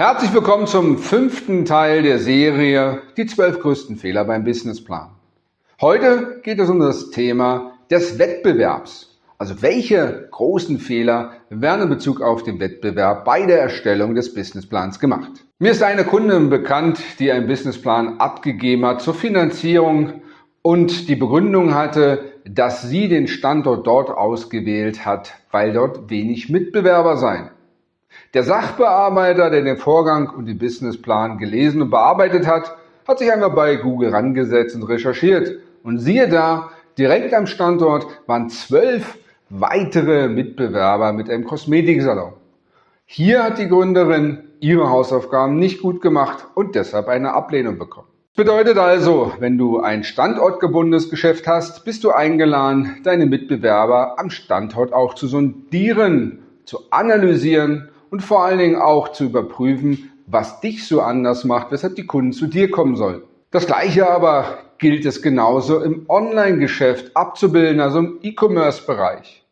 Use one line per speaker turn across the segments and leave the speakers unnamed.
Herzlich willkommen zum fünften Teil der Serie Die zwölf größten Fehler beim Businessplan. Heute geht es um das Thema des Wettbewerbs. Also welche großen Fehler werden in Bezug auf den Wettbewerb bei der Erstellung des Businessplans gemacht? Mir ist eine Kundin bekannt, die einen Businessplan abgegeben hat zur Finanzierung und die Begründung hatte, dass sie den Standort dort ausgewählt hat, weil dort wenig Mitbewerber seien. Der Sachbearbeiter, der den Vorgang und den Businessplan gelesen und bearbeitet hat, hat sich einmal bei Google rangesetzt und recherchiert. Und siehe da, direkt am Standort waren zwölf weitere Mitbewerber mit einem Kosmetiksalon. Hier hat die Gründerin ihre Hausaufgaben nicht gut gemacht und deshalb eine Ablehnung bekommen. Bedeutet also, wenn du ein standortgebundenes Geschäft hast, bist du eingeladen, deine Mitbewerber am Standort auch zu sondieren, zu analysieren und vor allen Dingen auch zu überprüfen, was dich so anders macht, weshalb die Kunden zu dir kommen sollen. Das gleiche aber gilt es genauso im Online-Geschäft abzubilden, also im E-Commerce-Bereich.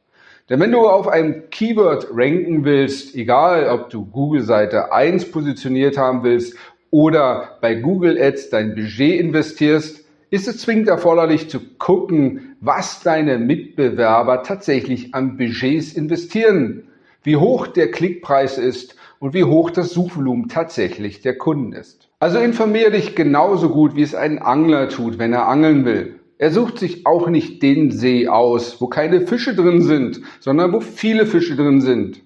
Denn wenn du auf einem Keyword ranken willst, egal ob du Google-Seite 1 positioniert haben willst oder bei Google Ads dein Budget investierst, ist es zwingend erforderlich zu gucken, was deine Mitbewerber tatsächlich an Budgets investieren wie hoch der Klickpreis ist und wie hoch das Suchvolumen tatsächlich der Kunden ist. Also informiere dich genauso gut, wie es ein Angler tut, wenn er angeln will. Er sucht sich auch nicht den See aus, wo keine Fische drin sind, sondern wo viele Fische drin sind.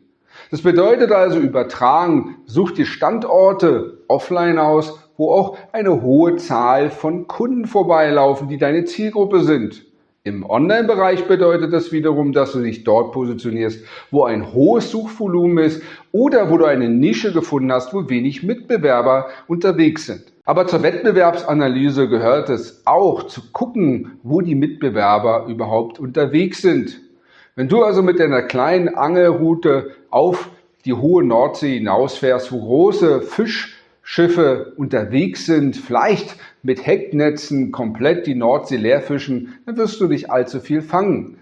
Das bedeutet also übertragen, such die Standorte offline aus, wo auch eine hohe Zahl von Kunden vorbeilaufen, die deine Zielgruppe sind. Im Online-Bereich bedeutet das wiederum, dass du dich dort positionierst, wo ein hohes Suchvolumen ist oder wo du eine Nische gefunden hast, wo wenig Mitbewerber unterwegs sind. Aber zur Wettbewerbsanalyse gehört es auch zu gucken, wo die Mitbewerber überhaupt unterwegs sind. Wenn du also mit deiner kleinen Angelroute auf die hohe Nordsee hinausfährst, wo große Fisch Schiffe unterwegs sind, vielleicht mit Hecknetzen komplett die Nordsee leerfischen, dann wirst du nicht allzu viel fangen.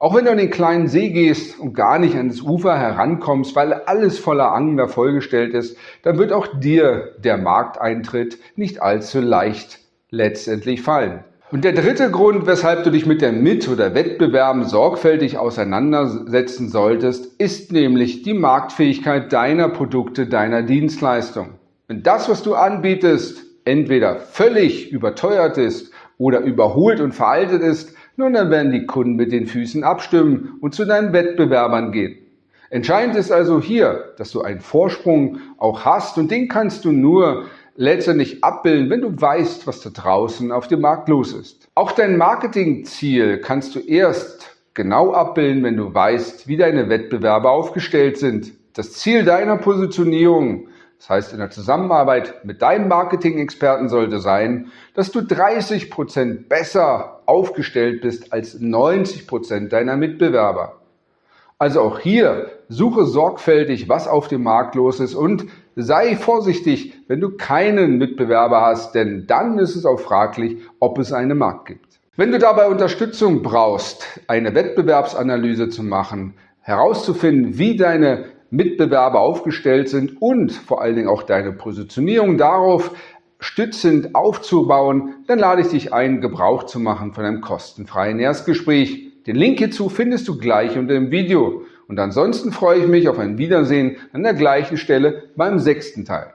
Auch wenn du an den kleinen See gehst und gar nicht ans Ufer herankommst, weil alles voller Angler vollgestellt ist, dann wird auch dir der Markteintritt nicht allzu leicht letztendlich fallen. Und der dritte Grund, weshalb du dich mit der Mit- oder Wettbewerben sorgfältig auseinandersetzen solltest, ist nämlich die Marktfähigkeit deiner Produkte, deiner Dienstleistung. Wenn das, was du anbietest, entweder völlig überteuert ist oder überholt und veraltet ist, nun dann werden die Kunden mit den Füßen abstimmen und zu deinen Wettbewerbern gehen. Entscheidend ist also hier, dass du einen Vorsprung auch hast und den kannst du nur letztendlich abbilden, wenn du weißt, was da draußen auf dem Markt los ist. Auch dein Marketingziel kannst du erst genau abbilden, wenn du weißt, wie deine Wettbewerber aufgestellt sind. Das Ziel deiner Positionierung das heißt, in der Zusammenarbeit mit deinem Marketing-Experten sollte sein, dass du 30 Prozent besser aufgestellt bist als 90 Prozent deiner Mitbewerber. Also auch hier suche sorgfältig, was auf dem Markt los ist und sei vorsichtig, wenn du keinen Mitbewerber hast, denn dann ist es auch fraglich, ob es einen Markt gibt. Wenn du dabei Unterstützung brauchst, eine Wettbewerbsanalyse zu machen, herauszufinden, wie deine Mitbewerber aufgestellt sind und vor allen Dingen auch deine Positionierung darauf stützend aufzubauen, dann lade ich dich ein, Gebrauch zu machen von einem kostenfreien Erstgespräch. Den Link hierzu findest du gleich unter dem Video. Und ansonsten freue ich mich auf ein Wiedersehen an der gleichen Stelle beim sechsten Teil.